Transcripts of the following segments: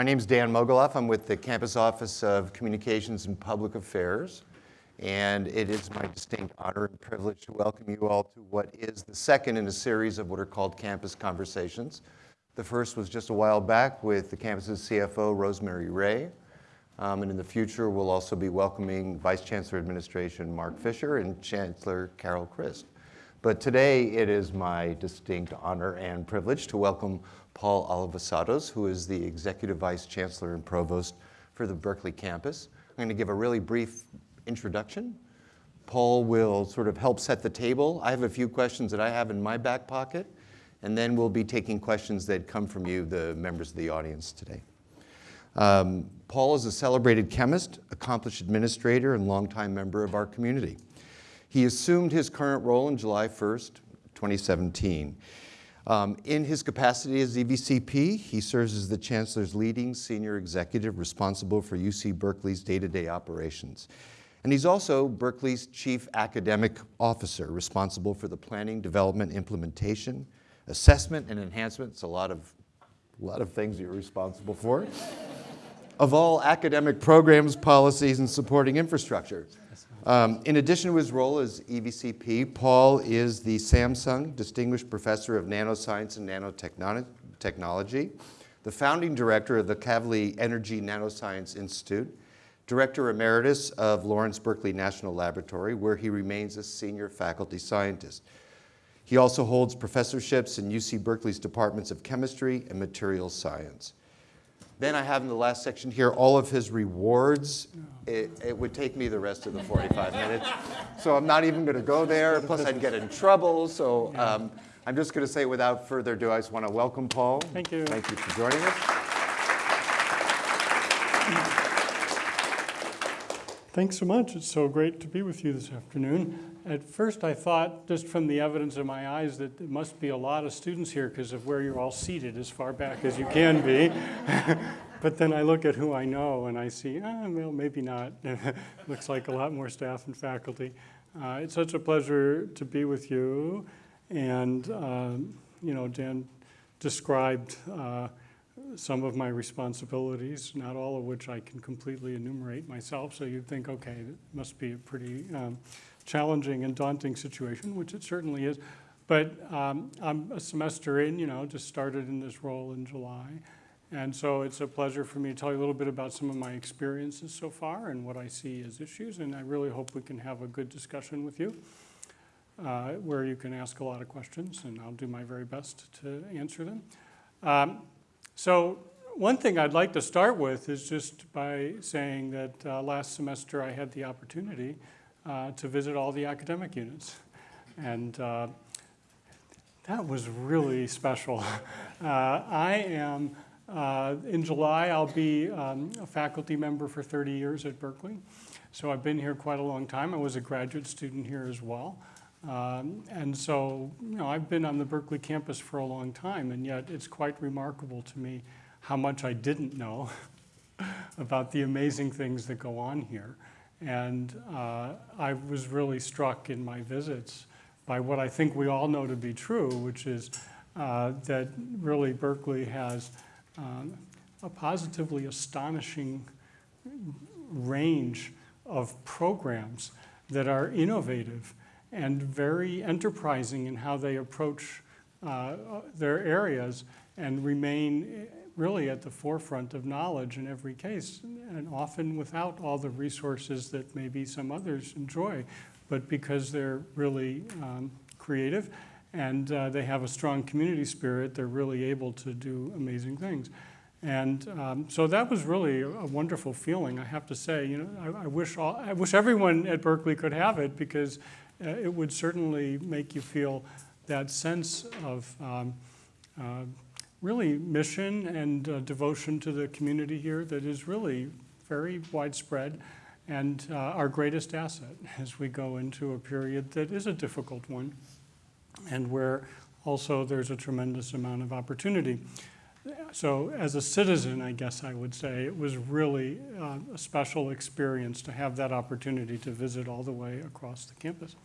My name is Dan Mogulof. I'm with the Campus Office of Communications and Public Affairs. And it is my distinct honor and privilege to welcome you all to what is the second in a series of what are called campus conversations. The first was just a while back with the campus's CFO, Rosemarie Rae. Um, and in the future, we'll also be welcoming Vice Chancellor Administration Marc Fisher and Chancellor Carol Christ. But today, it is my distinct honor and privilege to welcome Paul Alivisatos, who is the Executive Vice Chancellor and Provost for the Berkeley campus. I'm going to give a really brief introduction. Paul will sort of help set the table. I have a few questions that I have in my back pocket, and then we'll be taking questions that come from you, the members of the audience today. Um, Paul is a celebrated chemist, accomplished administrator, and longtime member of our community. He assumed his current role in July 1st, 2017. Um, in his capacity as EVCP, he serves as the Chancellor's leading senior executive responsible for UC Berkeley's day-to-day -day operations. And he's also Berkeley's chief academic officer, responsible for the planning, development, implementation, assessment, and enhancement. It's a lot of, a lot of things you're responsible for. of all academic programs, policies, and supporting infrastructure. Um, in addition to his role as EVCP, Paul is the Samsung Distinguished Professor of Nanoscience and Nanotechnology, the founding director of the Kavli Energy Nanoscience Institute, Director Emeritus of Lawrence Berkeley National Laboratory, where he remains a senior faculty scientist. He also holds professorships in UC Berkeley's Departments of Chemistry and Materials Science. Then I have in the last section here all of his rewards. It, it, would take me the rest of the 45 minutes. So I'm not even going to go there. Plus, I'd get in trouble. So um, I'm just going to say without further ado, I just want to welcome Paul. Thank you. Thank you for joining us. Thanks so much. It's so great to be with you this afternoon. At first, I thought, just from the evidence in my eyes, that there must be a lot of students here because of where you're all seated as far back as you can be. but then I look at who I know and I see, oh, well, maybe not. Looks like a lot more staff and faculty. Uh, it's such a pleasure to be with you. And, um, you know, Dan described uh, some of my responsibilities, not all of which I can completely enumerate myself. So you'd think, okay, it must be a pretty um, challenging and daunting situation, which it certainly is. But um, I'm a semester in, you know, just started in this role in July. And so it's a pleasure for me to tell you a little bit about some of my experiences so far and what I see as issues. And I really hope we can have a good discussion with you uh, where you can ask a lot of questions and I'll do my very best to answer them. Um, so one thing I'd like to start with is just by saying that uh, last semester I had the opportunity uh, to visit all the academic units. And uh, that was really special. Uh, I am, uh, in July, I'll be um, a faculty member for 30 years at Berkeley. So I've been here quite a long time. I was a graduate student here as well. Um, and so, you know, I've been on the Berkeley campus for a long time, and yet it's quite remarkable to me how much I didn't know about the amazing things that go on here. And uh, I was really struck in my visits by what I think we all know to be true, which is uh, that really Berkeley has um, a positively astonishing range of programs that are innovative and very enterprising in how they approach uh, their areas and remain really at the forefront of knowledge in every case, and often without all the resources that maybe some others enjoy, but because they're really um, creative and uh, they have a strong community spirit, they're really able to do amazing things. And um, so that was really a, wonderful feeling, I have to say. You know, I, I, wish all, I wish everyone at Berkeley could have it because uh, it would certainly make you feel that sense of um, uh, really mission and uh, devotion to the community here that is really very widespread and uh, our greatest asset as we go into a period that is a difficult one and where also there's a tremendous amount of opportunity. So as a citizen, I guess I would say, it was really uh, a special experience to have that opportunity to visit all the way across the campus.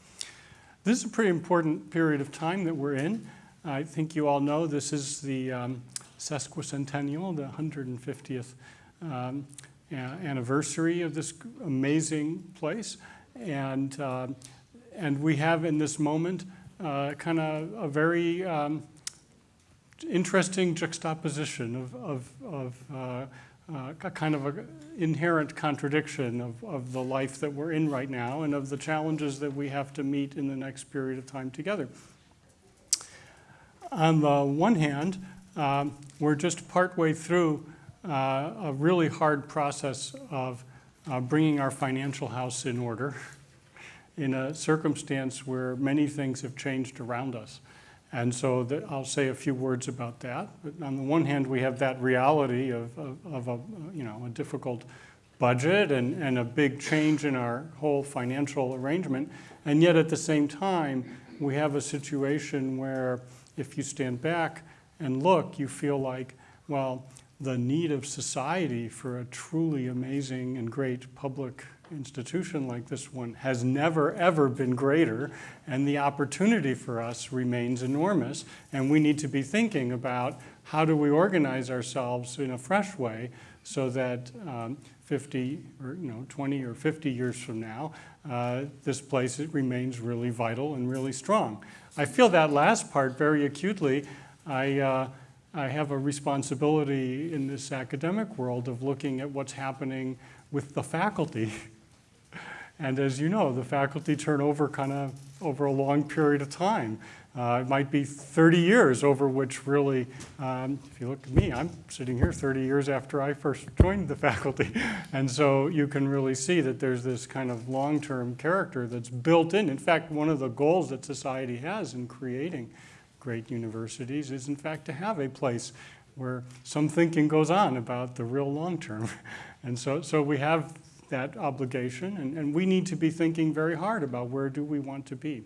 This is a pretty important period of time that we're in. I think you all know this is the um, sesquicentennial, the 150th um, anniversary of this amazing place. And, uh, and we have in this moment uh, kind of a very um, interesting juxtaposition of, of, of uh, uh, a kind of an inherent contradiction of, of the life that we're in right now and of the challenges that we have to meet in the next period of time together. On the one hand, um, we're just partway through uh, a really hard process of uh, bringing our financial house in order in a circumstance where many things have changed around us. And so that, I'll say a few words about that. But on the one hand, we have that reality of, of, of a, you know, a difficult budget and, and a big change in our whole financial arrangement. And yet at the same time, we have a situation where if you stand back and look, you feel like, well, the need of society for a truly amazing and great public institution like this one has never, ever been greater, and the opportunity for us remains enormous. And we need to be thinking about how do we organize ourselves in a fresh way so that um, 50 or you know 20 or 50 years from now, uh, this place remains really vital and really strong. I feel that last part very acutely. I, uh, I have a responsibility in this academic world of looking at what's happening with the faculty. And as you know, the faculty turnover kind of over a long period of time. Uh, it might be 30 years over which really, um, if you look at me, I'm sitting here 30 years after I first joined the faculty. And so you can really see that there's this kind of long-term character that's built in. In fact, one of the goals that society has in creating great universities is in fact to have a place where some thinking goes on about the real long term. And so, so we have that obligation and, and we need to be thinking very hard about where do we want to be.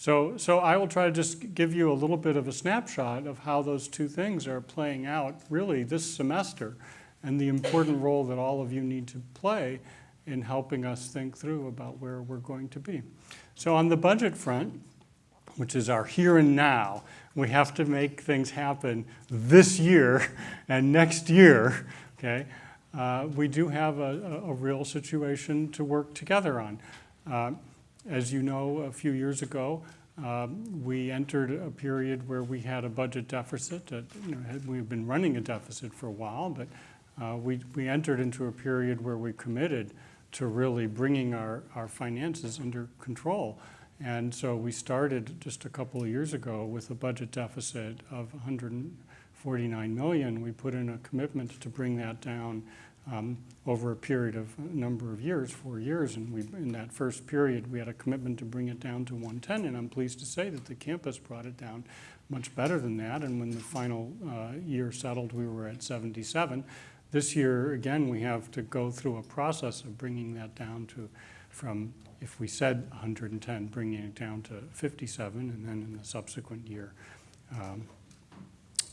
So, so I will try to just give you a little bit of a snapshot of how those two things are playing out really this semester and the important role that all of you need to play in helping us think through about where we're going to be. So on the budget front, which is our here and now, we have to make things happen this year and next year, okay? Uh, we do have a, a, real situation to work together on. Uh, as you know, a few years ago, um, we entered a period where we had a budget deficit. You know, we've been running a deficit for a while, but uh, we, we entered into a period where we committed to really bringing our, our finances under control. And so we started just a couple of years ago with a budget deficit of 149 million. We put in a commitment to bring that down um, over a period of a number of years, four years, and we, in that first period, we had a commitment to bring it down to 110, and I'm pleased to say that the campus brought it down much better than that, and when the final uh, year settled, we were at 77. This year, again, we have to go through a process of bringing that down to, from, if we said 110, bringing it down to 57, and then in the subsequent year um,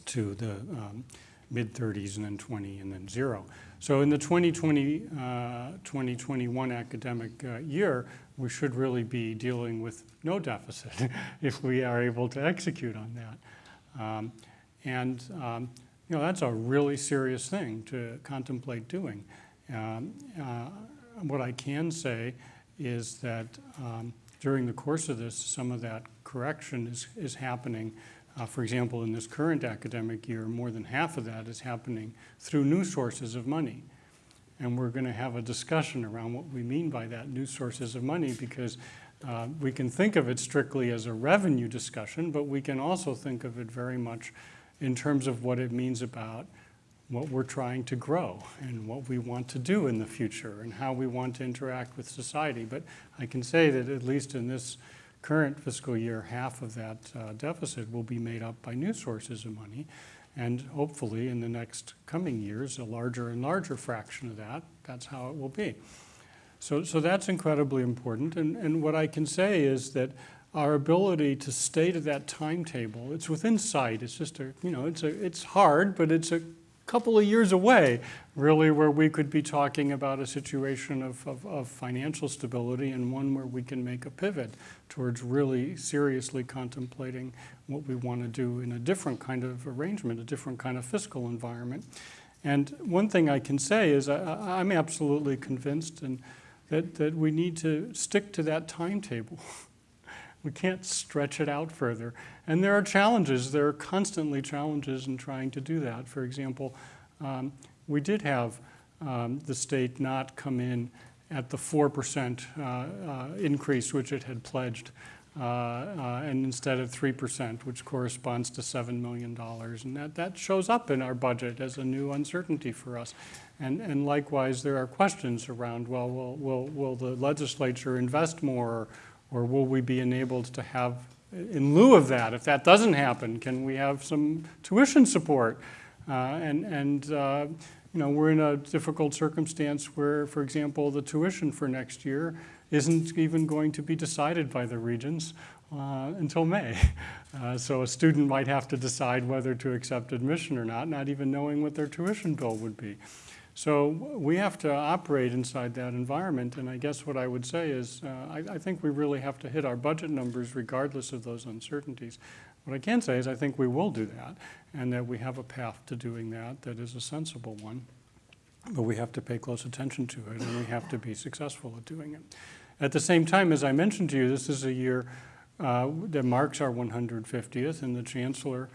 to the um, mid 30s and then 20 and then zero. So in the 2020, uh, 2021 academic uh, year, we should really be dealing with no deficit if we are able to execute on that. Um, and um, you know, that's a really serious thing to contemplate doing. Um, uh, what I can say is that um, during the course of this, some of that correction is, is happening uh, for example, in this current academic year, more than half of that is happening through new sources of money. And we're going to have a discussion around what we mean by that, new sources of money, because uh, we can think of it strictly as a revenue discussion, but we can also think of it very much in terms of what it means about what we're trying to grow and what we want to do in the future and how we want to interact with society. But I can say that at least in this current fiscal year, half of that uh, deficit will be made up by new sources of money. And hopefully in the next coming years, a larger and larger fraction of that, that's how it will be. So, so that's incredibly important. And, and what I can say is that our ability to stay to that timetable, it's within sight. It's just a, you know, it's, a, it's hard, but it's a couple of years away, really, where we could be talking about a situation of, of, of financial stability and one where we can make a pivot towards really seriously contemplating what we want to do in a different kind of arrangement, a different kind of fiscal environment. And one thing I can say is I, I'm absolutely convinced and that, that we need to stick to that timetable. we can't stretch it out further. And there are challenges, there are constantly challenges in trying to do that. For example, um, we did have um, the state not come in at the 4% uh, uh, increase which it had pledged, uh, uh and instead of 3%, which corresponds to $7 million. And that, that shows up in our budget as a new uncertainty for us. And, and likewise, there are questions around, well, will, will, will the legislature invest more, or will we be enabled to have, in lieu of that, if that doesn't happen, can we have some tuition support? Uh, and and uh, you know, we're in a difficult circumstance where, for example, the tuition for next year isn't even going to be decided by the regents uh, until May. Uh, so a student might have to decide whether to accept admission or not, not even knowing what their tuition bill would be. So we have to operate inside that environment, and I guess what I would say is uh, I, I, think we really have to hit our budget numbers regardless of those uncertainties. What I can say is I think we will do that, and that we have a path to doing that that is a sensible one. But we have to pay close attention to it, and we have to be successful at doing it. At the same time, as I mentioned to you, this is a year uh, that marks our 150th, and the Chancellor,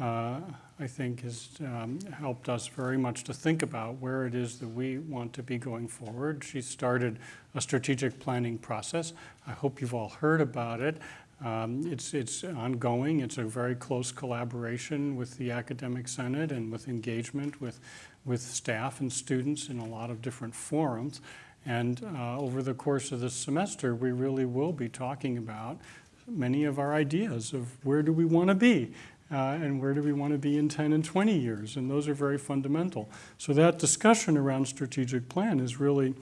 uh, I think, has um, helped us very much to think about where it is that we want to be going forward. She started a strategic planning process. I hope you've all heard about it. Um, it's, it's ongoing. It's a very close collaboration with the Academic Senate and with engagement with, with staff and students in a lot of different forums. And uh, over the course of this semester, we really will be talking about many of our ideas of where do we want to be uh, and where do we want to be in 10 and 20 years. And those are very fundamental. So that discussion around strategic plan is really,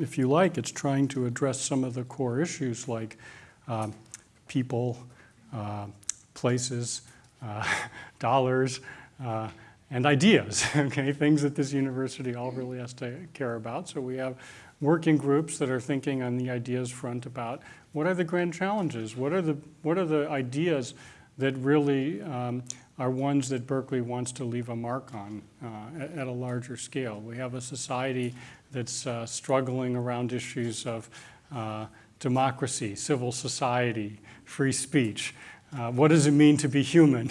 if you like, it's trying to address some of the core issues like uh, people, uh, places, uh, dollars, uh, and ideas, okay, things that this university all really has to care about. So we have working groups that are thinking on the ideas front about what are the grand challenges, what are the, what are the ideas that really um, are ones that Berkeley wants to leave a mark on uh, at, at, a larger scale. We have a society that's uh, struggling around issues of uh, democracy, civil society, free speech. Uh, what does it mean to be human?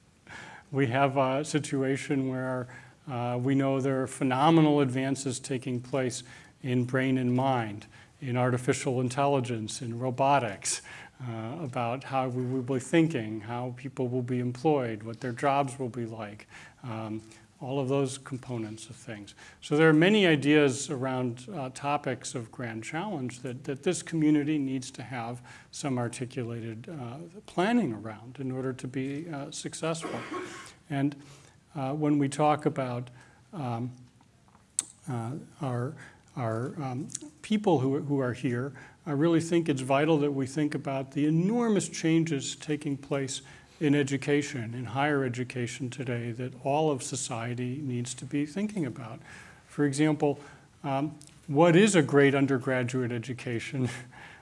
we have a situation where uh, we know there are phenomenal advances taking place in brain and mind, in artificial intelligence, in robotics, uh, about how we will be thinking, how people will be employed, what their jobs will be like. Um, all of those components of things. So there are many ideas around uh, topics of grand challenge that, that this community needs to have some articulated uh, planning around in order to be uh, successful. And uh, when we talk about um, uh, our, our um, people who, who are here, I really think it's vital that we think about the enormous changes taking place in education, in higher education today that all of society needs to be thinking about. For example, um, what is a great undergraduate education?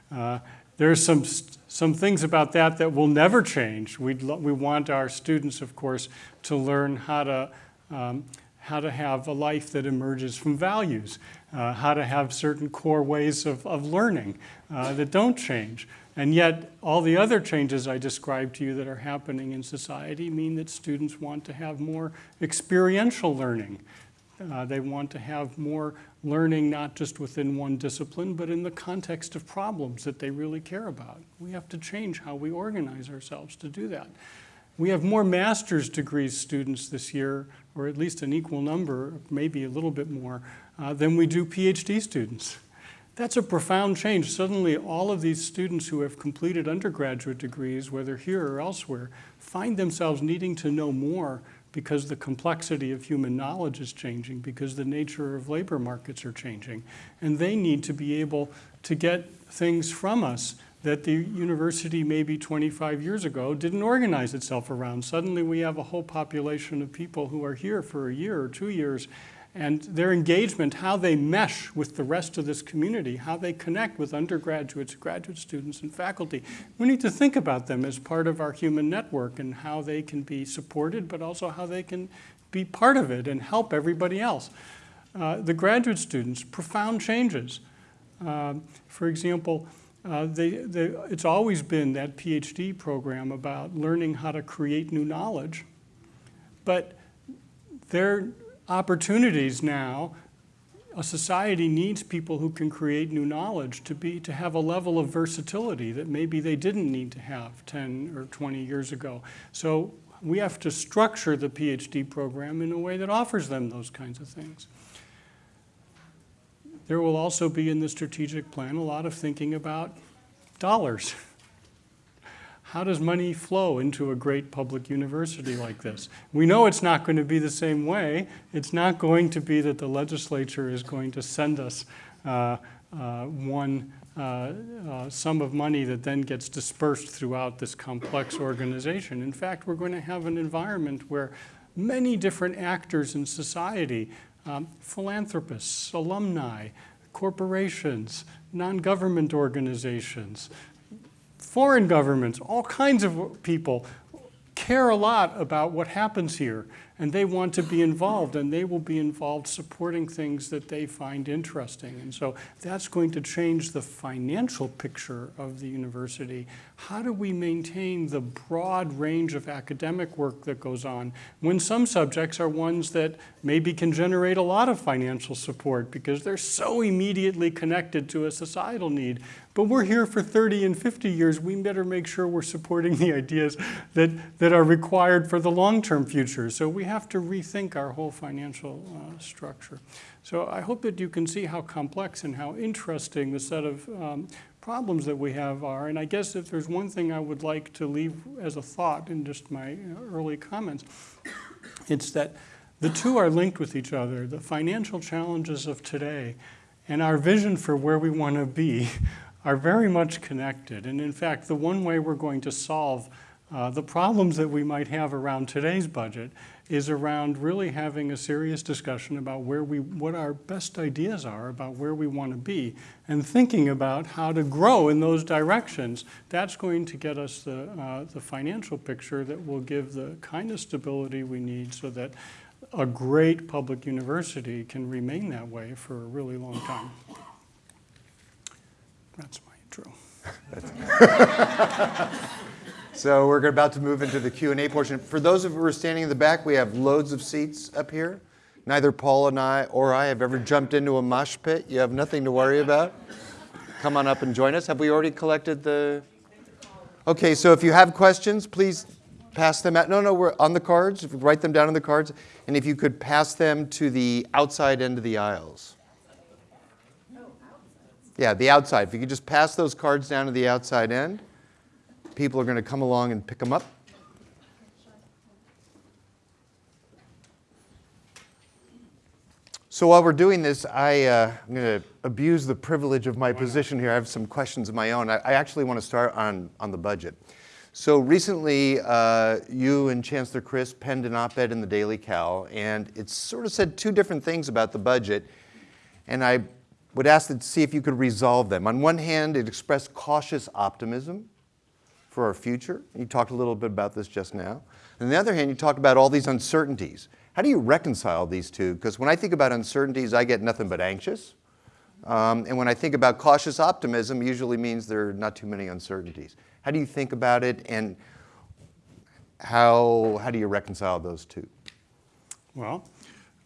Uh, there's some, some things about that that will never change. we we want our students, of course, to learn how to, um, how to have a life that emerges from values, uh, how to have certain core ways of, of learning uh, that don't change. And yet, all the other changes I described to you that are happening in society mean that students want to have more experiential learning. Uh, they want to have more learning not just within one discipline, but in the context of problems that they really care about. We have to change how we organize ourselves to do that. We have more master's degrees students this year, or at least an equal number, maybe a little bit more, uh, than we do PhD students. That's a profound change. Suddenly, all of these students who have completed undergraduate degrees, whether here or elsewhere, find themselves needing to know more because the complexity of human knowledge is changing, because the nature of labor markets are changing. And they need to be able to get things from us that the university maybe 25 years ago didn't organize itself around. Suddenly we have a whole population of people who are here for a year or two years and their engagement, how they mesh with the rest of this community, how they connect with undergraduates, graduate students, and faculty. We need to think about them as part of our human network and how they can be supported, but also how they can be part of it and help everybody else. Uh, the graduate students, profound changes. Um, for example, uh, they, they, it's always been that PhD program about learning how to create new knowledge, but their opportunities now, a society needs people who can create new knowledge to be to have a level of versatility that maybe they didn't need to have 10 or 20 years ago. So we have to structure the PhD program in a way that offers them those kinds of things. There will also be in the strategic plan a lot of thinking about dollars. How does money flow into a great public university like this? We know it's not going to be the same way. It's not going to be that the legislature is going to send us uh, uh, one uh, uh sum of money that then gets dispersed throughout this complex organization. In fact, we're going to have an environment where many different actors in society um, philanthropists, alumni, corporations, non-government organizations, foreign governments, all kinds of people care a lot about what happens here and they want to be involved and they will be involved supporting things that they find interesting. And so that's going to change the financial picture of the university. How do we maintain the broad range of academic work that goes on when some subjects are ones that maybe can generate a lot of financial support because they're so immediately connected to a societal need. But we're here for 30 and 50 years. We better make sure we're supporting the ideas that, that are required for the long-term future. So we have to rethink our whole financial uh, structure. So I hope that you can see how complex and how interesting the set of um, problems that we have are. And I guess if there's one thing I would like to leave as a thought in just my early comments, it's that the two are linked with each other. The financial challenges of today and our vision for where we want to be are very much connected. And in fact, the one way we're going to solve uh, the problems that we might have around today's budget is around really having a serious discussion about where we, what our best ideas are about where we want to be and thinking about how to grow in those directions. That's going to get us the, uh, the financial picture that will give the kind of stability we need so that a great public university can remain that way for a really long time. That's my intro. So we're about to move into the Q&A portion. For those of you who are standing in the back, we have loads of seats up here. Neither Paul and I or I have ever jumped into a mosh pit. You have nothing to worry about. Come on up and join us. Have we already collected the? Okay, so if you have questions, please pass them out. No, no, we're on the cards. Write them down on the cards, and if you could pass them to the outside end of the aisles. Yeah, the outside. If you could just pass those cards down to the outside end people are going to come along and pick them up. So while we're doing this, I, uh, I'm going to abuse the privilege of my position here. I have some questions of my own. I, I actually want to start on, on the budget. So recently, uh, you and Chancellor Christ penned an op-ed in the Daily Cal, and it sort of said two different things about the budget, and I would ask to see if you could resolve them. On one hand, it expressed cautious optimism, for our future. You talked a little bit about this just now. On the other hand, you talked about all these uncertainties. How do you reconcile these two? Because when I think about uncertainties, I get nothing but anxious. Um, and when I think about cautious optimism, usually means there are not too many uncertainties. How do you think about it and how, how do you reconcile those two? Well,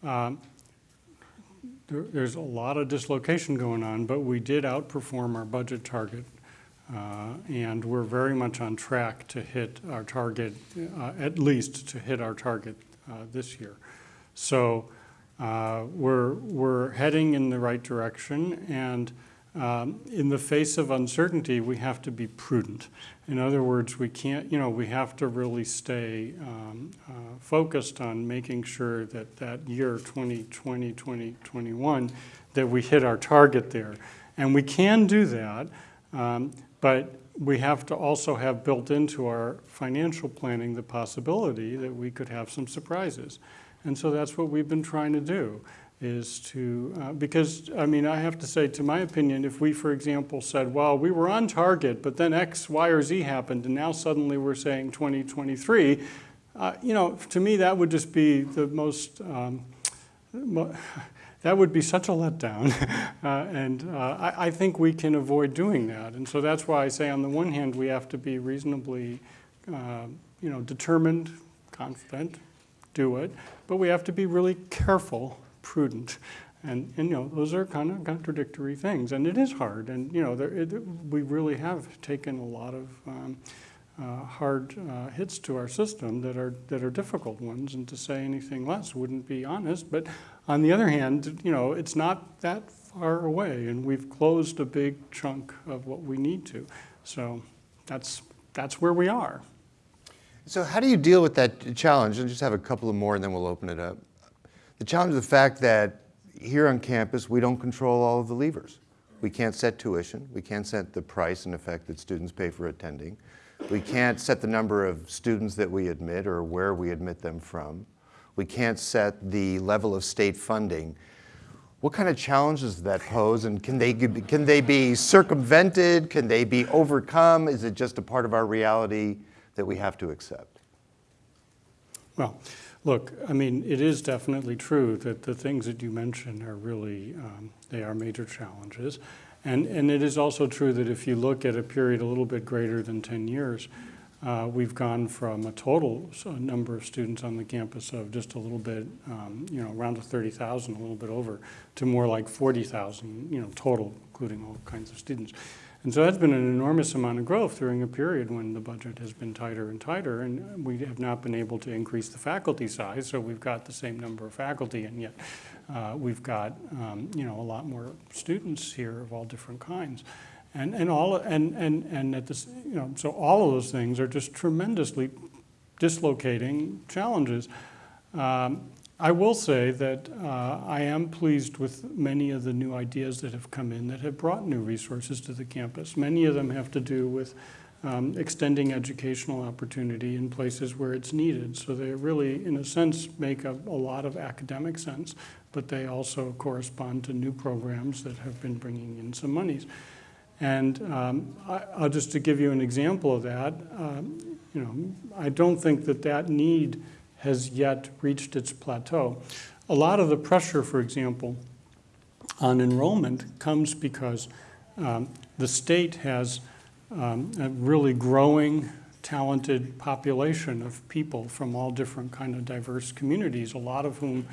um, there, there's a lot of dislocation going on, but we did outperform our budget target uh, and we're very much on track to hit our target, uh, at least to hit our target uh, this year. So uh, we're, we're heading in the right direction and um, in the face of uncertainty, we have to be prudent. In other words, we can't, you know, we have to really stay um, uh, focused on making sure that that year 2020, 2021, that we hit our target there. And we can do that um, but we have to also have built into our financial planning the possibility that we could have some surprises. And so that's what we've been trying to do is to, uh, because, I mean, I have to say, to my opinion, if we, for example, said, well, we were on target, but then X, Y, or Z happened, and now suddenly we're saying 2023, uh, you know, to me, that would just be the most, um, that would be such a letdown. uh, and uh, I, I think we can avoid doing that. And so that's why I say, on the one hand, we have to be reasonably, uh, you know, determined, confident, do it, but we have to be really careful prudent. And, and, you know, those are kind of contradictory things, and it is hard. And you know, there, it, we really have taken a lot of um, uh, hard uh, hits to our system that are that are difficult ones. And to say anything less wouldn't be honest. But on the other hand, you know, it's not that far away, and we've closed a big chunk of what we need to. So that's that's where we are. So how do you deal with that challenge? And just have a couple of more, and then we'll open it up. The challenge of the fact that here on campus, we don't control all of the levers. We can't set tuition. We can't set the price and effect that students pay for attending. We can't set the number of students that we admit or where we admit them from. We can't set the level of state funding. What kind of challenges does that pose, and can they, can they be circumvented? Can they be overcome? Is it just a part of our reality that we have to accept? Well, Look, I mean, it is definitely true that the things that you mentioned are really, um, they are major challenges. And, and it is also true that if you look at a period a little bit greater than 10 years, uh, we've gone from a total number of students on the campus of just a little bit, um, you know, around 30,000, a little bit over, to more like 40,000, you know, total, including all kinds of students. And so that's been an enormous amount of growth during a period when the budget has been tighter and tighter, and we have not been able to increase the faculty size, so we've got the same number of faculty, and yet uh, we've got um, you know a lot more students here of all different kinds. And, and all and, and, and at this, you know, so all of those things are just tremendously dislocating challenges. Um, I will say that uh, I am pleased with many of the new ideas that have come in that have brought new resources to the campus. Many of them have to do with um, extending educational opportunity in places where it's needed. So they really, in a sense, make a, a lot of academic sense, but they also correspond to new programs that have been bringing in some monies. And um, I, will just to give you an example of that, um, you know, I don't think that that need has yet reached its plateau. A lot of the pressure, for example, on enrollment comes because um, the state has um, a really growing, talented population of people from all different kind of diverse communities, a lot of whom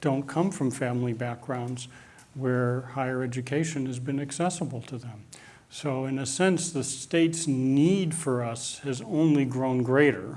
don't come from family backgrounds where higher education has been accessible to them. So in a sense, the state's need for us has only grown greater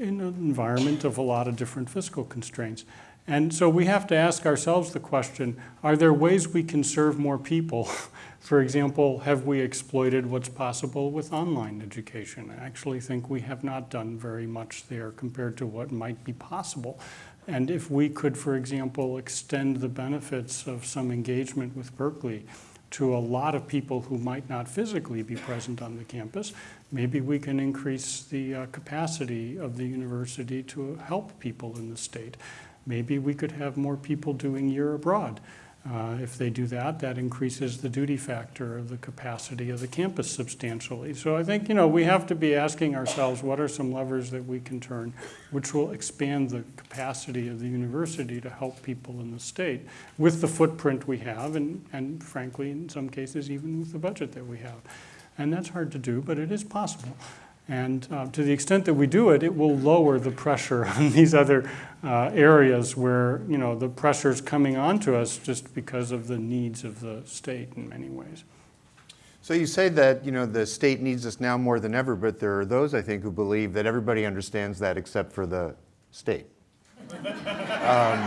in an environment of a lot of different fiscal constraints. And so we have to ask ourselves the question, are there ways we can serve more people? For example, have we exploited what's possible with online education? I actually think we have not done very much there compared to what might be possible. And if we could, for example, extend the benefits of some engagement with Berkeley to a lot of people who might not physically be present on the campus, maybe we can increase the uh, capacity of the university to help people in the state. Maybe we could have more people doing year abroad. Uh, if they do that, that increases the duty factor of the capacity of the campus substantially. So I think, you know, we have to be asking ourselves what are some levers that we can turn which will expand the capacity of the university to help people in the state with the footprint we have and, and frankly, in some cases, even with the budget that we have. And that's hard to do, but it is possible. And uh, to the extent that we do it, it will lower the pressure on these other uh, areas where, you know, the pressure is coming onto us just because of the needs of the state in many ways. So you say that, you know, the state needs us now more than ever, but there are those, I think, who believe that everybody understands that except for the state. um,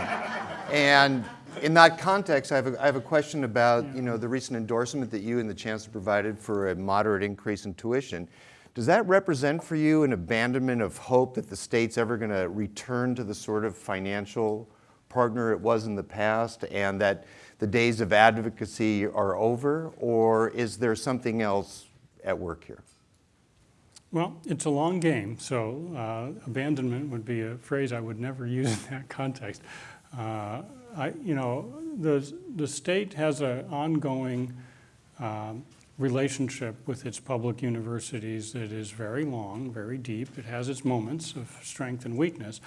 and in that context, I have, a, I have a question about, you know, the recent endorsement that you and the chancellor provided for a moderate increase in tuition. Does that represent for you an abandonment of hope that the state's ever going to return to the sort of financial partner it was in the past and that the days of advocacy are over? Or is there something else at work here? Well, it's a long game, so uh, abandonment would be a phrase I would never use in that context. Uh, I, you know, the, the state has an ongoing um, relationship with its public universities that is very long, very deep. It has its moments of strength and weakness.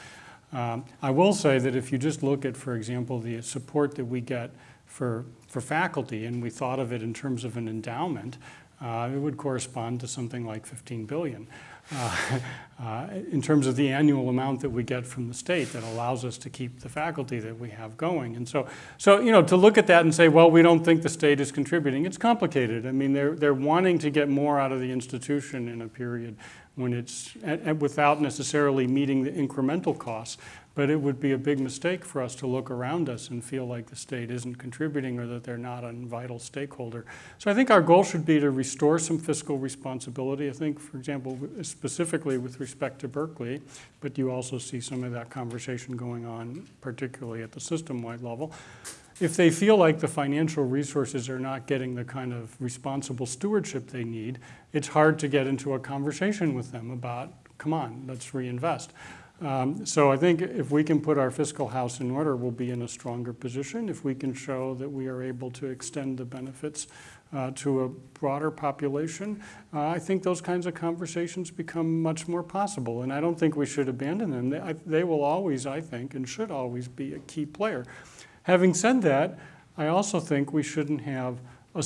Um, I will say that if you just look at, for example, the support that we get for, for faculty, and we thought of it in terms of an endowment, uh, it would correspond to something like 15 billion. Uh, uh, in terms of the annual amount that we get from the state that allows us to keep the faculty that we have going. And so, so you know, to look at that and say, well, we don't think the state is contributing, it's complicated. I mean, they're, they're wanting to get more out of the institution in a period when it's, without necessarily meeting the incremental costs. But it would be a big mistake for us to look around us and feel like the state isn't contributing or that they're not a vital stakeholder. So I think our goal should be to restore some fiscal responsibility. I think, for example, specifically with respect to Berkeley, but you also see some of that conversation going on, particularly at the system-wide level. If they feel like the financial resources are not getting the kind of responsible stewardship they need, it's hard to get into a conversation with them about, come on, let's reinvest. Um, so I think if we can put our fiscal house in order, we'll be in a stronger position. If we can show that we are able to extend the benefits uh, to a broader population, uh, I think those kinds of conversations become much more possible. And I don't think we should abandon them. They, I, they will always, I think, and should always be a key player. Having said that, I also think we shouldn't have a,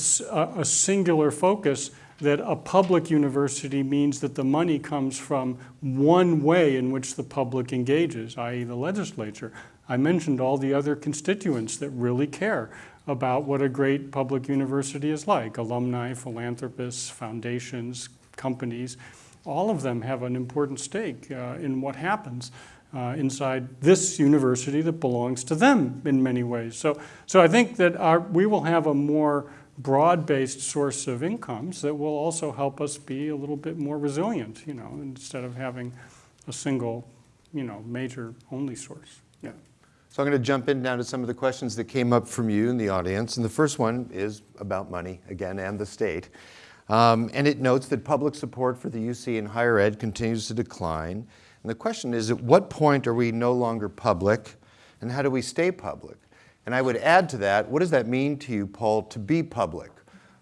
a singular focus that a public university means that the money comes from one way in which the public engages, i.e. the legislature. I mentioned all the other constituents that really care about what a great public university is like, alumni, philanthropists, foundations, companies. All of them have an important stake uh, in what happens uh, inside this university that belongs to them in many ways. So, so I think that our, we will have a more broad-based source of incomes that will also help us be a little bit more resilient, you know, instead of having a single, you know, major only source. Yeah. So I'm going to jump in now to some of the questions that came up from you in the audience. And the first one is about money, again, and the state. Um, and it notes that public support for the UC in higher ed continues to decline. And the question is, at what point are we no longer public, and how do we stay public? And I would add to that, what does that mean to you, Paul, to be public?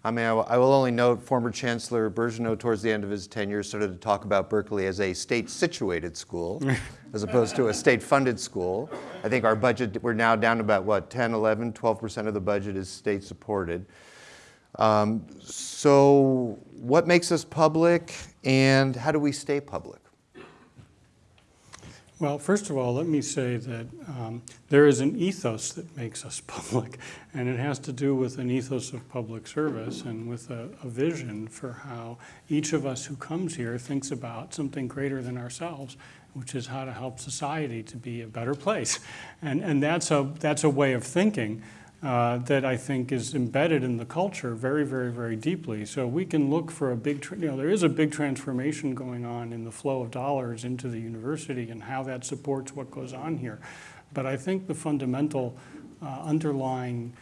I mean, I will only note former Chancellor Birgeneau towards the end of his tenure started to talk about Berkeley as a state-situated school as opposed to a state-funded school. I think our budget, we're now down about, what, 10, 11, 12% of the budget is state-supported. Um, so what makes us public and how do we stay public? Well, first of all, let me say that um, there is an ethos that makes us public, and it has to do with an ethos of public service and with a, a, vision for how each of us who comes here thinks about something greater than ourselves, which is how to help society to be a better place. And, and that's, a, that's a way of thinking uh, that I think is embedded in the culture very, very, very deeply. So we can look for a big, you know, there is a big transformation going on in the flow of dollars into the university and how that supports what goes on here. But I think the fundamental uh, underlying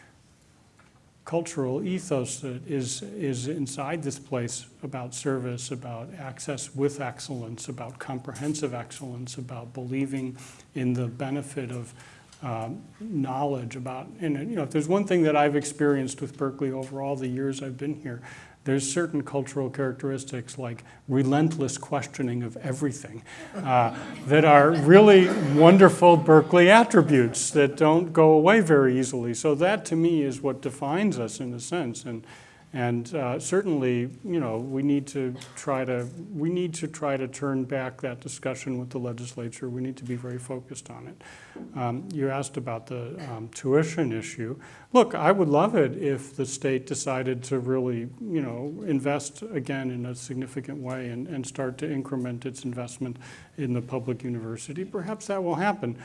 cultural ethos that is, is inside this place about service, about access with excellence, about comprehensive excellence, about believing in the benefit of um, knowledge about, and you know, if there's one thing that I've experienced with Berkeley over all the years I've been here, there's certain cultural characteristics like relentless questioning of everything uh, that are really wonderful Berkeley attributes that don't go away very easily. So that to me is what defines us in a sense. And, and uh, certainly, you know, we need to try to we need to try to turn back that discussion with the legislature. We need to be very focused on it. Um, you asked about the um, tuition issue. Look, I would love it if the state decided to really, you know, invest again in a significant way and, and start to increment its investment in the public university. Perhaps that will happen.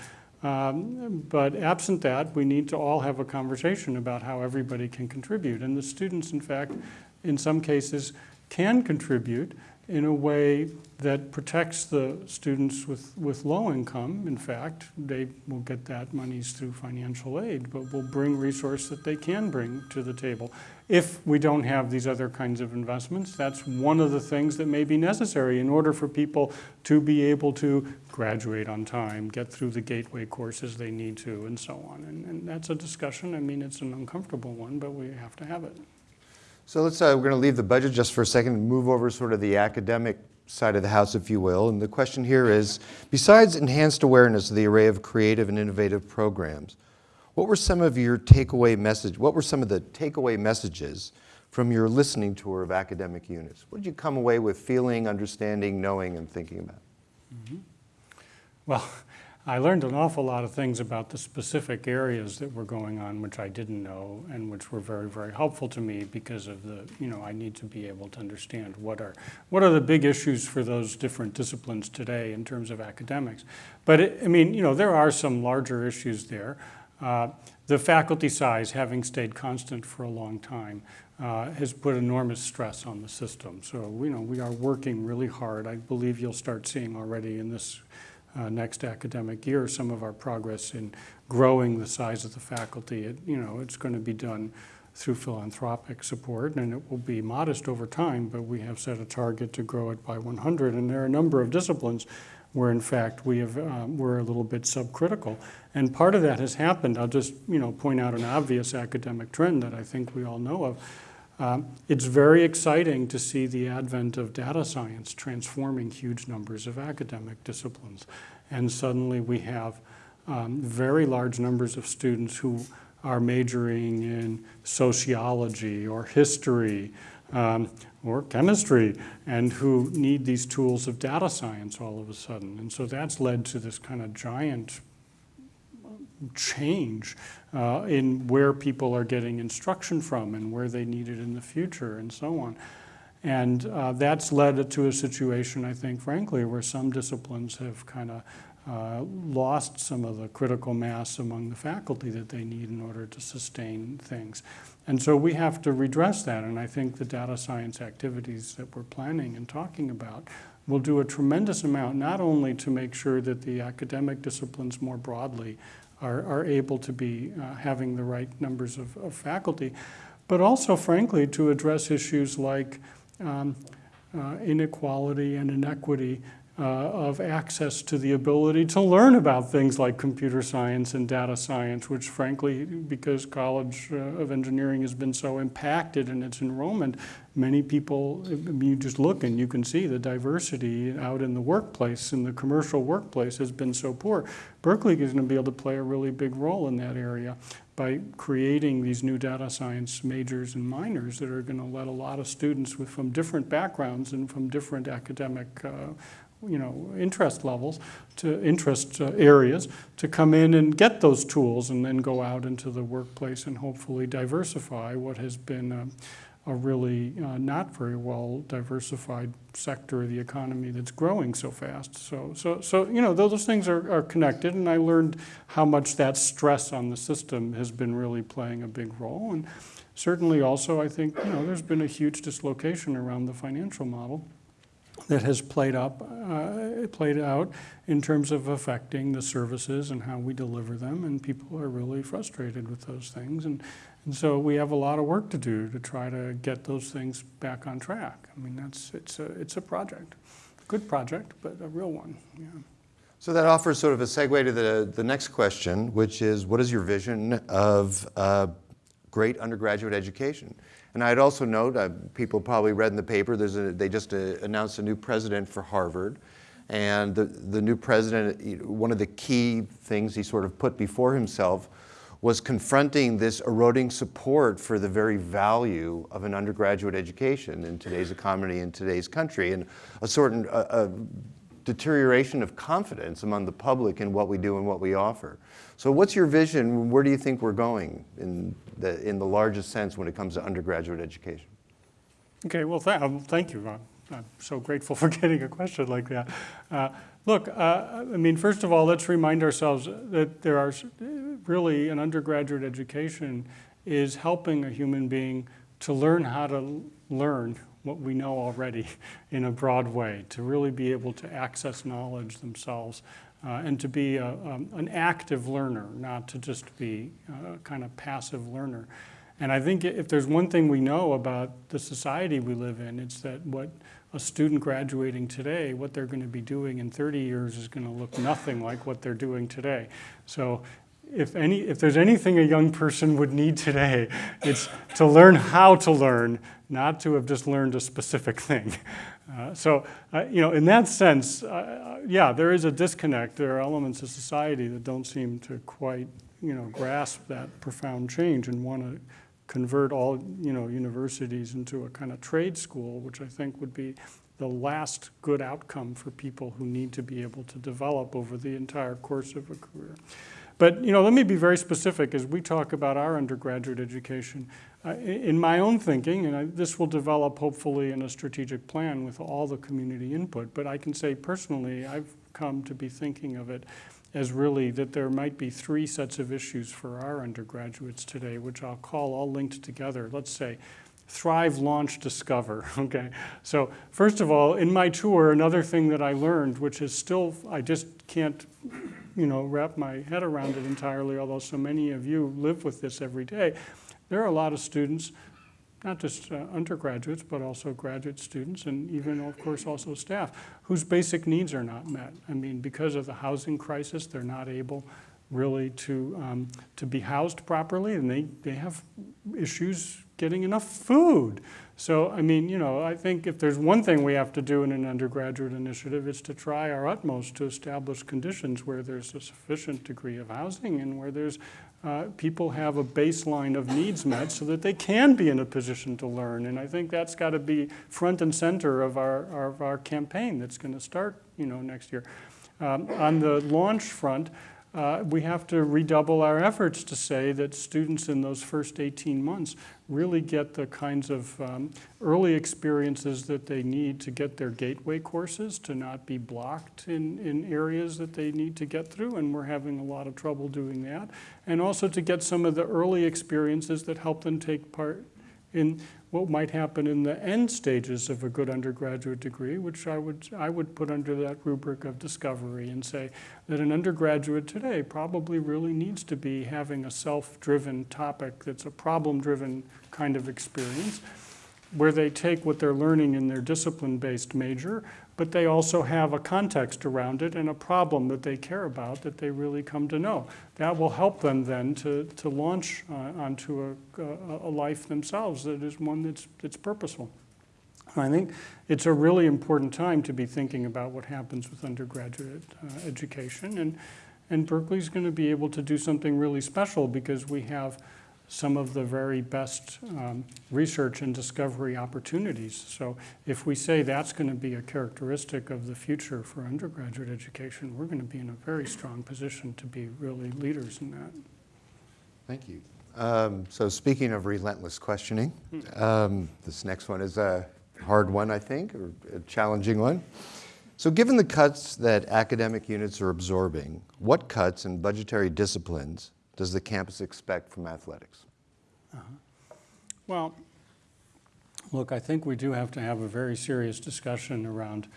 Um, but absent that, we need to all have a conversation about how everybody can contribute. And the students, in fact, in some cases, can contribute in a way that protects the students with, with low income. In fact, they will get that monies through financial aid, but will bring resource that they can bring to the table. If we don't have these other kinds of investments, that's one of the things that may be necessary in order for people to be able to graduate on time, get through the gateway courses they need to, and so on. And, and that's a discussion. I mean, it's an uncomfortable one, but we have to have it. So let's, uh, we're going to leave the budget just for a second and move over sort of the academic side of the house, if you will. And the question here is, besides enhanced awareness of the array of creative and innovative programs, what were some of your takeaway message, what were some of the takeaway messages from your listening tour of academic units? What did you come away with feeling, understanding, knowing, and thinking about? Well, I learned an awful lot of things about the specific areas that were going on, which I didn't know, and which were very, very helpful to me because of the, you know, I need to be able to understand what are, what are the big issues for those different disciplines today in terms of academics. But, it, I mean, you know, there are some larger issues there. Uh, the faculty size, having stayed constant for a long time, uh, has put enormous stress on the system. So, you know, we are working really hard. I believe you'll start seeing already in this uh, next academic year some of our progress in growing the size of the faculty. It, you know, it's going to be done through philanthropic support, and it will be modest over time, but we have set a target to grow it by 100. And there are a number of disciplines where, in fact, we have, um, we're a little bit subcritical. And part of that has happened. I'll just, you know, point out an obvious academic trend that I think we all know of. Um, it's very exciting to see the advent of data science transforming huge numbers of academic disciplines. And suddenly we have um, very large numbers of students who are majoring in sociology or history um, or chemistry and who need these tools of data science all of a sudden. And so that's led to this kind of giant change uh, in where people are getting instruction from and where they need it in the future and so on. And uh, that's led to a situation, I think, frankly, where some disciplines have kind of uh, lost some of the critical mass among the faculty that they need in order to sustain things. And so we have to redress that, and I think the data science activities that we're planning and talking about will do a tremendous amount, not only to make sure that the academic disciplines more broadly are, are able to be uh, having the right numbers of, of, faculty, but also, frankly, to address issues like um, uh, inequality and inequity uh, of access to the ability to learn about things like computer science and data science, which frankly, because College uh, of Engineering has been so impacted in its enrollment, many people, you just look and you can see the diversity out in the workplace, in the commercial workplace has been so poor. Berkeley is going to be able to play a really big role in that area by creating these new data science majors and minors that are going to let a lot of students with, from different backgrounds and from different academic uh, you know, interest levels, to interest uh, areas, to come in and get those tools and then go out into the workplace and hopefully diversify what has been a, a really uh, not very well diversified sector of the economy that's growing so fast. So, so, so you know, those things are, are connected, and I learned how much that stress on the system has been really playing a big role. And certainly also, I think, you know, there's been a huge dislocation around the financial model that has played up, uh, played out in terms of affecting the services and how we deliver them, and people are really frustrated with those things, and and so we have a lot of work to do to try to get those things back on track. I mean, that's it's a it's a project, a good project, but a real one. Yeah. So that offers sort of a segue to the the next question, which is, what is your vision of uh, great undergraduate education? And I'd also note, uh, people probably read in the paper, there's a, they just uh, announced a new president for Harvard. And the, the new president, one of the key things he sort of put before himself was confronting this eroding support for the very value of an undergraduate education in today's economy, in today's country, and a a, a deterioration of confidence among the public in what we do and what we offer. So what's your vision? Where do you think we're going in the, in the largest sense when it comes to undergraduate education? Okay, well, th um, thank you. I'm, I'm, so grateful for getting a question like that. Uh, look, uh, I mean, first of all, let's remind ourselves that there are really an undergraduate education is helping a human being to learn how to learn what we know already in a broad way, to really be able to access knowledge themselves uh, and to be a, um, an active learner, not to just be a kind of passive learner. And I think if there's one thing we know about the society we live in, it's that what a student graduating today, what they're going to be doing in 30 years is going to look nothing like what they're doing today. So if, any, if there's anything a young person would need today, it's to learn how to learn, not to have just learned a specific thing. Uh, so, uh, you know, in that sense, uh, yeah, there is a disconnect. There are elements of society that don't seem to quite, you know, grasp that profound change and want to convert all, you know, universities into a kind of trade school, which I think would be the last good outcome for people who need to be able to develop over the entire course of a career. But you know, let me be very specific as we talk about our undergraduate education. Uh, in my own thinking, and I, this will develop hopefully in a strategic plan with all the community input, but I can say personally, I've come to be thinking of it as really that there might be three sets of issues for our undergraduates today, which I'll call all linked together. Let's say Thrive, Launch, Discover, okay? So first of all, in my tour, another thing that I learned, which is still, I just can't you know, wrap my head around it entirely, although so many of you live with this every day. There are a lot of students, not just uh, undergraduates, but also graduate students, and even, of course, also staff, whose basic needs are not met. I mean, because of the housing crisis, they're not able really to, um, to be housed properly, and they, they have issues getting enough food. So, I mean, you know, I think if there's one thing we have to do in an undergraduate initiative, it's to try our utmost to establish conditions where there's a sufficient degree of housing and where there's uh, people have a baseline of needs met so that they can be in a position to learn. And I think that's got to be front and center of our, our, of our campaign that's going to start, you know, next year. Um, on the launch front, uh, we have to redouble our efforts to say that students in those first 18 months really get the kinds of um, early experiences that they need to get their gateway courses, to not be blocked in, in areas that they need to get through, and we're having a lot of trouble doing that. And also to get some of the early experiences that help them take part in what might happen in the end stages of a good undergraduate degree, which I would, I would put under that rubric of discovery and say that an undergraduate today probably really needs to be having a self-driven topic that's a problem-driven kind of experience where they take what they're learning in their discipline-based major, but they also have a context around it and a problem that they care about that they really come to know. That will help them then to, to launch uh, onto a, a, life themselves that is one that's, that's purposeful. I think it's a really important time to be thinking about what happens with undergraduate uh, education. And, and Berkeley's going to be able to do something really special because we have some of the very best um, research and discovery opportunities. So if we say that's going to be a characteristic of the future for undergraduate education, we're going to be in a very strong position to be really leaders in that. Thank you. Um, so speaking of relentless questioning, um, this next one is a hard one, I think, or a challenging one. So given the cuts that academic units are absorbing, what cuts in budgetary disciplines does the campus expect from athletics? Uh -huh. Well, look, I think we do have to have a very serious discussion around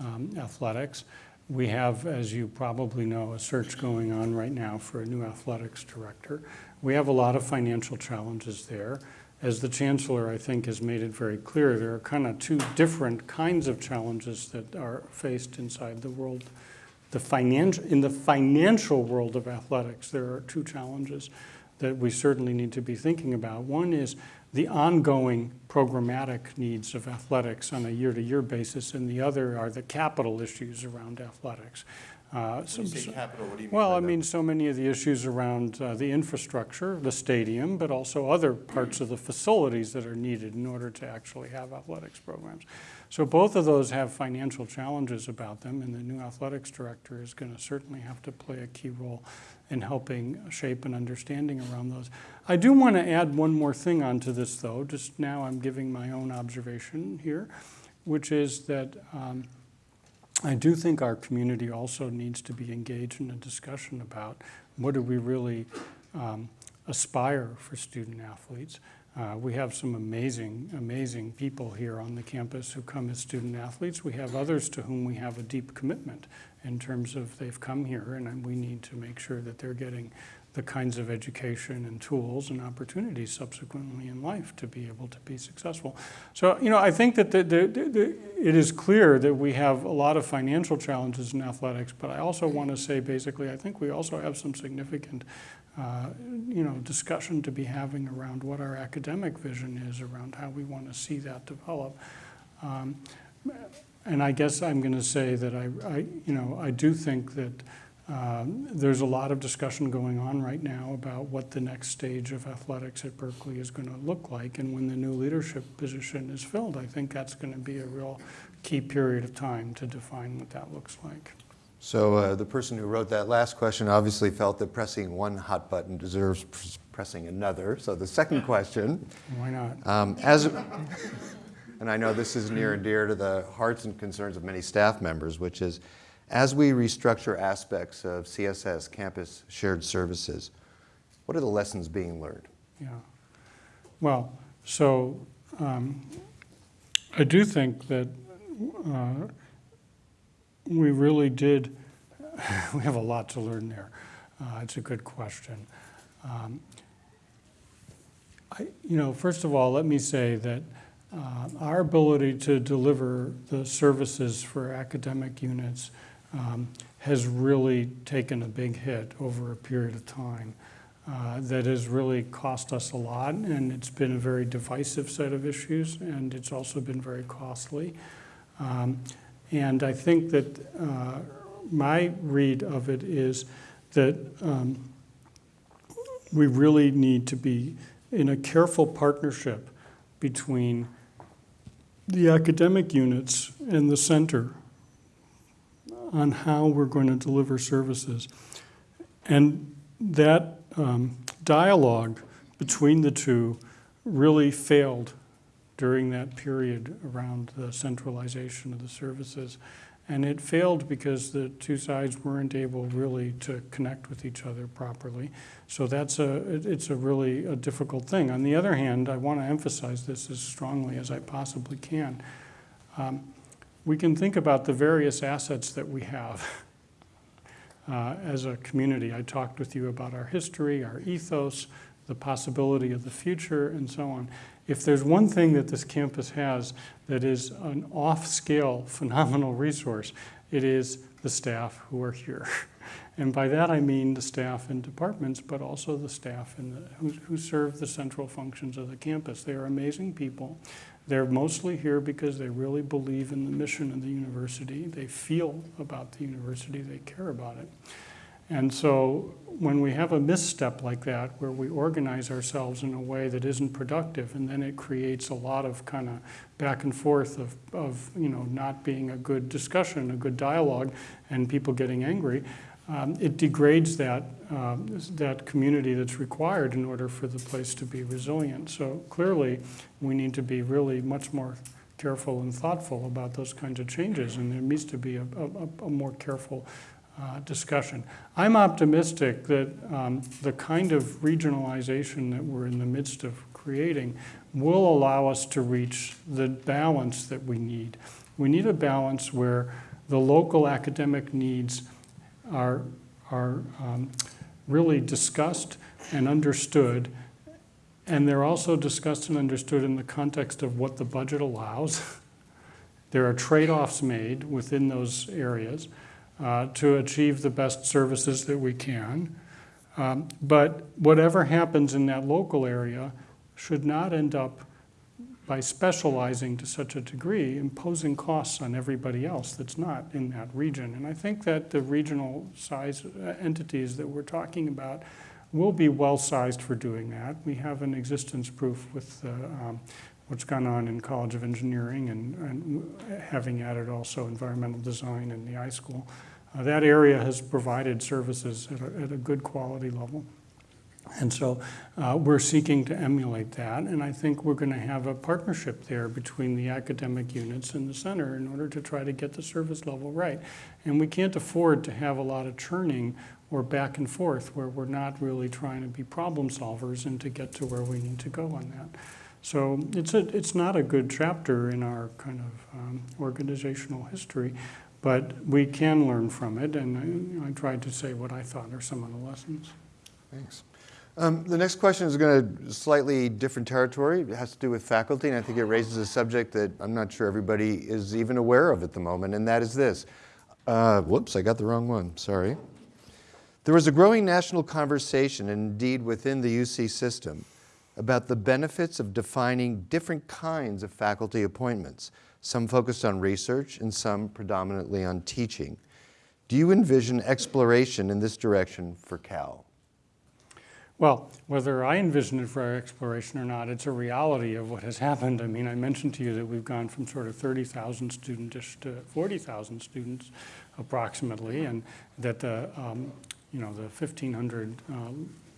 um, athletics. We have, as you probably know, a search going on right now for a new athletics director. We have a lot of financial challenges there. As the chancellor, I think, has made it very clear, there are kind of two different kinds of challenges that are faced inside the world the financial, in the financial world of athletics, there are two challenges that we certainly need to be thinking about. One is the ongoing programmatic needs of athletics on a year-to-year -year basis, and the other are the capital issues around athletics. Uh, so, capital, what do you mean? Well, I that? mean so many of the issues around uh, the infrastructure, the stadium, but also other parts of the facilities that are needed in order to actually have athletics programs. So both of those have financial challenges about them, and the new athletics director is going to certainly have to play a key role in helping shape an understanding around those. I do want to add one more thing onto this, though. Just now I'm giving my own observation here, which is that um, I do think our community also needs to be engaged in a discussion about what do we really um, aspire for student athletes. Uh, We have some amazing, amazing people here on the campus who come as student athletes. We have others to whom we have a deep commitment in terms of they've come here, and we need to make sure that they're getting the kinds of education and tools and opportunities subsequently in life to be able to be successful. So, you know, I think that the, the, the, it is clear that we have a lot of financial challenges in athletics, but I also want to say basically, I think we also have some significant, uh, you know, discussion to be having around what our academic vision is, around how we want to see that develop. Um, and I guess I'm going to say that I, I, you know, I do think that um, There's a lot of discussion going on right now about what the next stage of athletics at Berkeley is going to look like. And when the new leadership position is filled, I think that's going to be a real key period of time to define what that looks like. So uh, the person who wrote that last question obviously felt that pressing one hot button deserves pressing another. So the second question, Why not? um, as, and I know this is near and dear to the hearts and concerns of many staff members, which is as we restructure aspects of CSS, campus shared services, what are the lessons being learned? Yeah. Well, so um, I do think that uh, we really did, we have a lot to learn there. Uh, it's a good question. Um, I, you know, first of all, let me say that uh, our ability to deliver the services for academic units um, has really taken a big hit over a period of time. Uh, that has really cost us a lot, and it's been a very divisive set of issues, and it's also been very costly. Um, and I think that uh, my read of it is that um, we really need to be in a careful partnership between the academic units and the center on how we're going to deliver services. And that um, dialogue between the two really failed during that period around the centralization of the services. And it failed because the two sides weren't able really to connect with each other properly. So that's a, it's a really a difficult thing. On the other hand, I want to emphasize this as strongly as I possibly can. Um, we can think about the various assets that we have uh, as a community. I talked with you about our history, our ethos, the possibility of the future, and so on. If there's one thing that this campus has that is an off-scale phenomenal resource, it is the staff who are here. And by that I mean the staff in departments, but also the staff in the, who, who serve the central functions of the campus. They are amazing people. They're mostly here because they really believe in the mission of the university. They feel about the university, they care about it. And so when we have a misstep like that, where we organize ourselves in a way that isn't productive, and then it creates a lot of kind of back and forth of, of you know, not being a good discussion, a good dialogue, and people getting angry, um, it degrades that, uh, that community that's required in order for the place to be resilient. So clearly, we need to be really much more careful and thoughtful about those kinds of changes, and there needs to be a, a, a more careful uh, discussion. I'm optimistic that um, the kind of regionalization that we're in the midst of creating will allow us to reach the balance that we need. We need a balance where the local academic needs are, are um, really discussed and understood. And they're also discussed and understood in the context of what the budget allows. there are trade-offs made within those areas uh, to achieve the best services that we can. Um, but whatever happens in that local area should not end up by specializing to such a degree, imposing costs on everybody else that's not in that region. And I think that the regional size uh, entities that we're talking about will be well sized for doing that. We have an existence proof with uh, um, what's gone on in College of Engineering and, and having added also environmental design in the iSchool. Uh, that area has provided services at a, at a good quality level. And so uh, we're seeking to emulate that, and I think we're going to have a partnership there between the academic units and the center in order to try to get the service level right. And we can't afford to have a lot of churning or back and forth where we're not really trying to be problem solvers and to get to where we need to go on that. So it's, a, it's not a good chapter in our kind of um, organizational history, but we can learn from it, and I, I tried to say what I thought are some of the lessons. Thanks. Um, the next question is going to slightly different territory. It has to do with faculty, and I think it raises a subject that I'm not sure everybody is even aware of at the moment, and that is this. Uh, whoops, I got the wrong one, sorry. There was a growing national conversation, indeed within the UC system, about the benefits of defining different kinds of faculty appointments, some focused on research and some predominantly on teaching. Do you envision exploration in this direction for Cal? Well, whether I envision it for our exploration or not, it's a reality of what has happened. I mean, I mentioned to you that we've gone from sort of 30,000 students to 40,000 students approximately, and that the, um, you know, the 1,500 uh,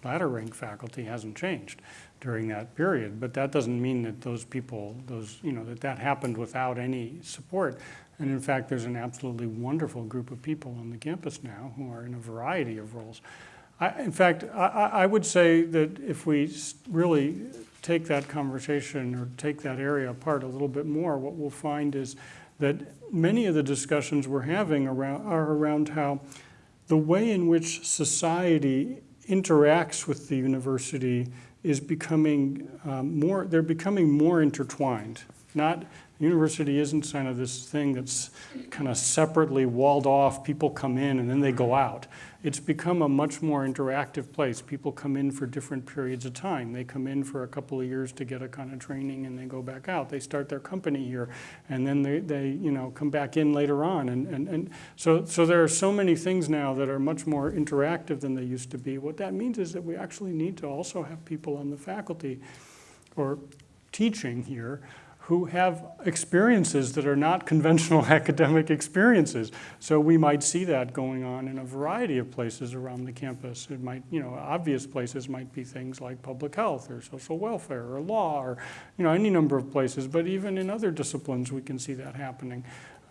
ladder rank faculty hasn't changed during that period. But that doesn't mean that those people, those, you know, that that happened without any support. And in fact, there's an absolutely wonderful group of people on the campus now who are in a variety of roles. I, in fact, I, I would say that if we really take that conversation or take that area apart a little bit more, what we'll find is that many of the discussions we're having around, are around how the way in which society interacts with the university is becoming um, more, they're becoming more intertwined. Not, university isn't kind of this thing that's kind of separately walled off, people come in and then they go out it's become a much more interactive place. People come in for different periods of time. They come in for a couple of years to get a kind of training and they go back out. They start their company here and then they, they you know, come back in later on. And, and, and so, so there are so many things now that are much more interactive than they used to be. What that means is that we actually need to also have people on the faculty or teaching here who have experiences that are not conventional academic experiences. So we might see that going on in a variety of places around the campus. It might, you know, obvious places might be things like public health or social welfare or law or, you know, any number of places. But even in other disciplines, we can see that happening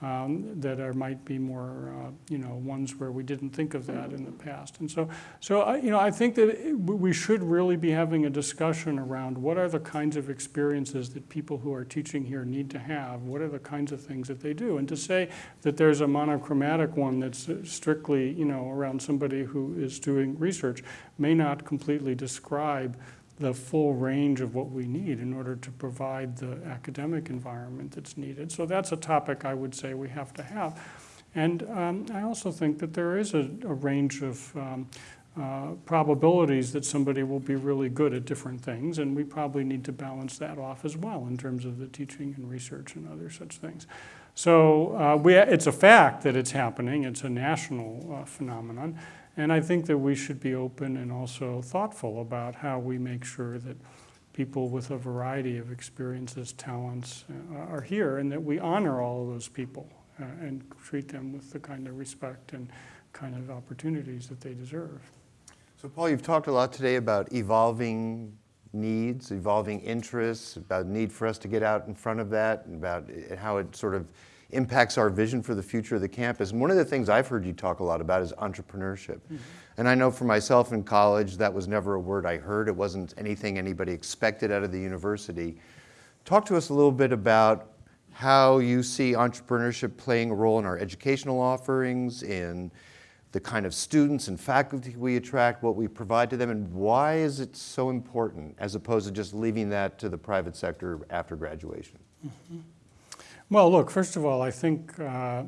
um, that are, might be more, uh, you know, ones where we didn't think of that in the past. And so, so I, you know, I think that we should really be having a discussion around what are the kinds of experiences that people who are teaching here need to have. What are the kinds of things that they do? And to say that there's a monochromatic one that's strictly, you know, around somebody who is doing research may not completely describe the full range of what we need in order to provide the academic environment that's needed. So that's a topic I would say we have to have. And um, I also think that there is a, a range of um, uh, probabilities that somebody will be really good at different things, and we probably need to balance that off as well in terms of the teaching and research and other such things. So uh, we, it's a fact that it's happening. It's a national uh, phenomenon. And I think that we should be open and also thoughtful about how we make sure that people with a variety of experiences, talents uh, are here and that we honor all of those people uh, and treat them with the kind of respect and kind of opportunities that they deserve. So Paul, you've talked a lot today about evolving needs, evolving interests, about the need for us to get out in front of that, and about how it sort of impacts our vision for the future of the campus. And one of the things I've heard you talk a lot about is entrepreneurship. Mm -hmm. And I know for myself in college, that was never a word I heard. It wasn't anything anybody expected out of the university. Talk to us a little bit about how you see entrepreneurship playing a role in our educational offerings, in the kind of students and faculty we attract, what we provide to them, and why is it so important as opposed to just leaving that to the private sector after graduation? Mm -hmm. Well, look, first of all, I think uh,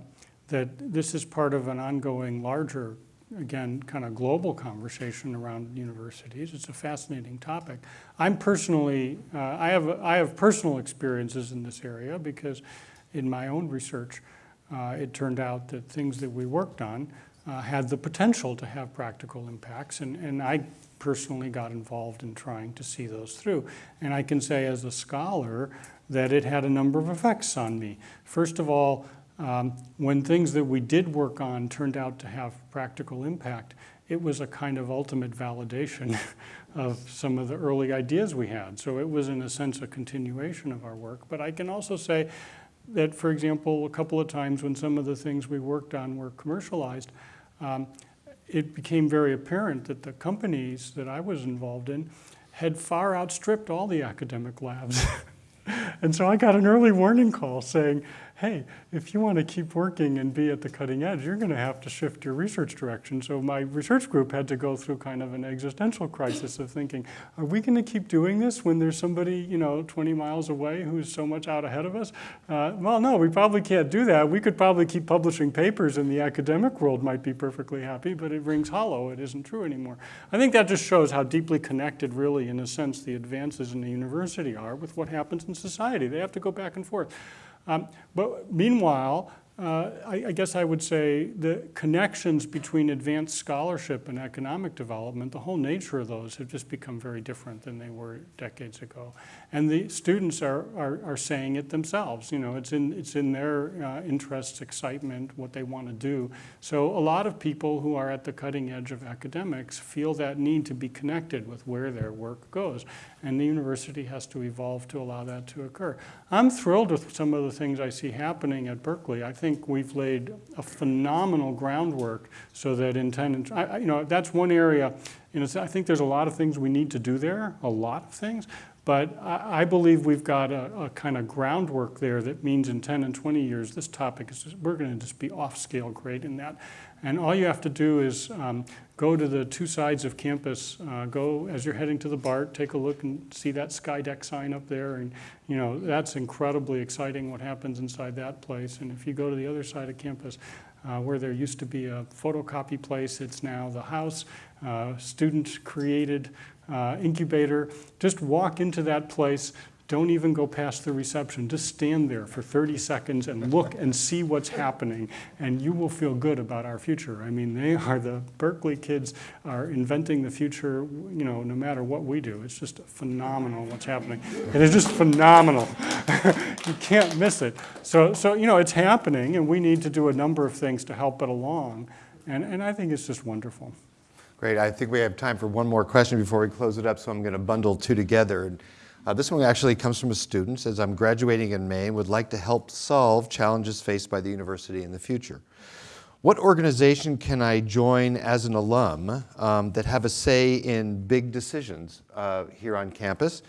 that this is part of an ongoing larger, again, kind of global conversation around universities. It's a fascinating topic. I'm personally, uh, I, have, I have personal experiences in this area because in my own research, uh, it turned out that things that we worked on uh, had the potential to have practical impacts, and, and I personally got involved in trying to see those through. And I can say as a scholar, that it had a number of effects on me. First of all, um, when things that we did work on turned out to have practical impact, it was a kind of ultimate validation of some of the early ideas we had. So it was, in a sense, a continuation of our work. But I can also say that, for example, a couple of times when some of the things we worked on were commercialized, um, it became very apparent that the companies that I was involved in had far outstripped all the academic labs. and so I got an early warning call saying, hey, if you want to keep working and be at the cutting edge, you're going to have to shift your research direction. So my research group had to go through kind of an existential crisis of thinking, are we going to keep doing this when there's somebody, you know, 20 miles away who's so much out ahead of us? Uh, well, no, we probably can't do that. We could probably keep publishing papers and the academic world might be perfectly happy, but it rings hollow. It isn't true anymore. I think that just shows how deeply connected, really, in a sense, the advances in the university are with what happens in society. They have to go back and forth. Um, but meanwhile, uh, I, I, guess I would say the connections between advanced scholarship and economic development, the whole nature of those have just become very different than they were decades ago. And the students are, are, are saying it themselves. You know, it's in, it's in their uh, interests, excitement, what they want to do. So a lot of people who are at the cutting edge of academics feel that need to be connected with where their work goes. And the university has to evolve to allow that to occur. I'm thrilled with some of the things I see happening at Berkeley. I think we've laid a phenomenal groundwork so that in 10, I, you know, that's one area, you know, I think there's a lot of things we need to do there, a lot of things, but I, I believe we've got a, a, kind of groundwork there that means in 10 and 20 years, this topic is, we're gonna just be off scale great in that. And all you have to do is um, go to the two sides of campus, uh, go as you're heading to the BART, take a look and see that Skydeck sign up there. And, you know, that's incredibly exciting what happens inside that place. And if you go to the other side of campus, uh, where there used to be a photocopy place, it's now the house, uh, student created uh, incubator. Just walk into that place, don't even go past the reception. Just stand there for 30 seconds and look and see what's happening, and you will feel good about our future. I mean, they are the Berkeley kids are inventing the future, you know, no matter what we do. It's just phenomenal what's happening. It is just phenomenal. you can't miss it. So, so, you know, it's happening, and we need to do a number of things to help it along. And, and I think it's just wonderful. Great. I think we have time for one more question before we close it up, so I'm going to bundle two together. Uh, this one actually comes from a student, says, I'm graduating in May and would like to help solve challenges faced by the university in the future. What organization can I join as an alum um, that have a say in big decisions uh, here on campus?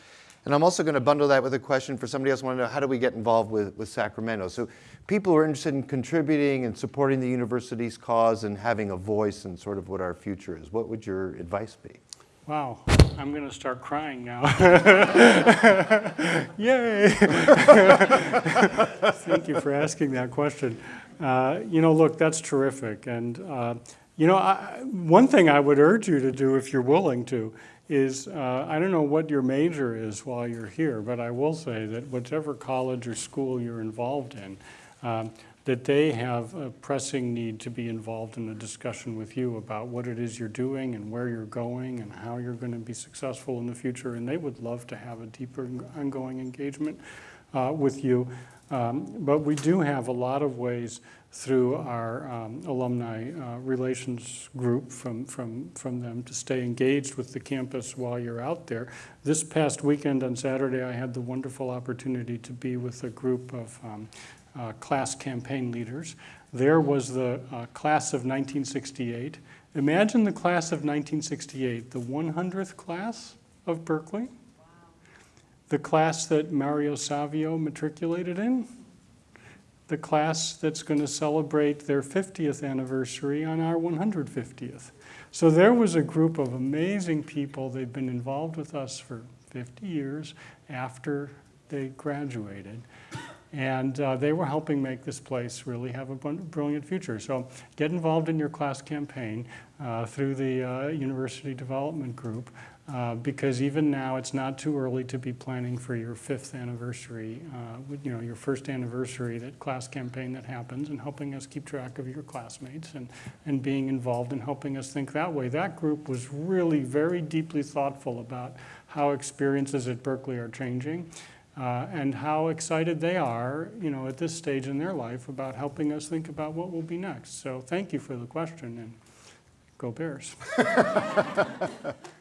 And I'm also going to bundle that with a question for somebody else who want to know how do we get involved with, with Sacramento? So people who are interested in contributing and supporting the university's cause and having a voice in sort of what our future is, what would your advice be? Wow, I'm going to start crying now. Yay! Thank you for asking that question. Uh, you know, look, that's terrific. And, uh, you know, I, one thing I would urge you to do if you're willing to is, uh, I don't know what your major is while you're here, but I will say that whatever college or school you're involved in, um, that they have a pressing need to be involved in a discussion with you about what it is you're doing and where you're going and how you're going to be successful in the future. And they would love to have a deeper ongoing engagement uh, with you. Um, but we do have a lot of ways through our um, alumni uh, relations group from, from, from them to stay engaged with the campus while you're out there. This past weekend on Saturday, I had the wonderful opportunity to be with a group of um, uh, class campaign leaders. There was the uh, class of 1968. Imagine the class of 1968, the 100th class of Berkeley, wow. the class that Mario Savio matriculated in, the class that's going to celebrate their 50th anniversary on our 150th. So there was a group of amazing people. They've been involved with us for 50 years after they graduated. And uh, they were helping make this place really have a brilliant future. So get involved in your class campaign uh, through the uh, University Development Group. Uh, because even now it's not too early to be planning for your fifth anniversary, uh, you know, your first anniversary, that class campaign that happens and helping us keep track of your classmates and, and being involved in helping us think that way. That group was really very deeply thoughtful about how experiences at Berkeley are changing uh, and how excited they are, you know, at this stage in their life about helping us think about what will be next. So thank you for the question and go Bears.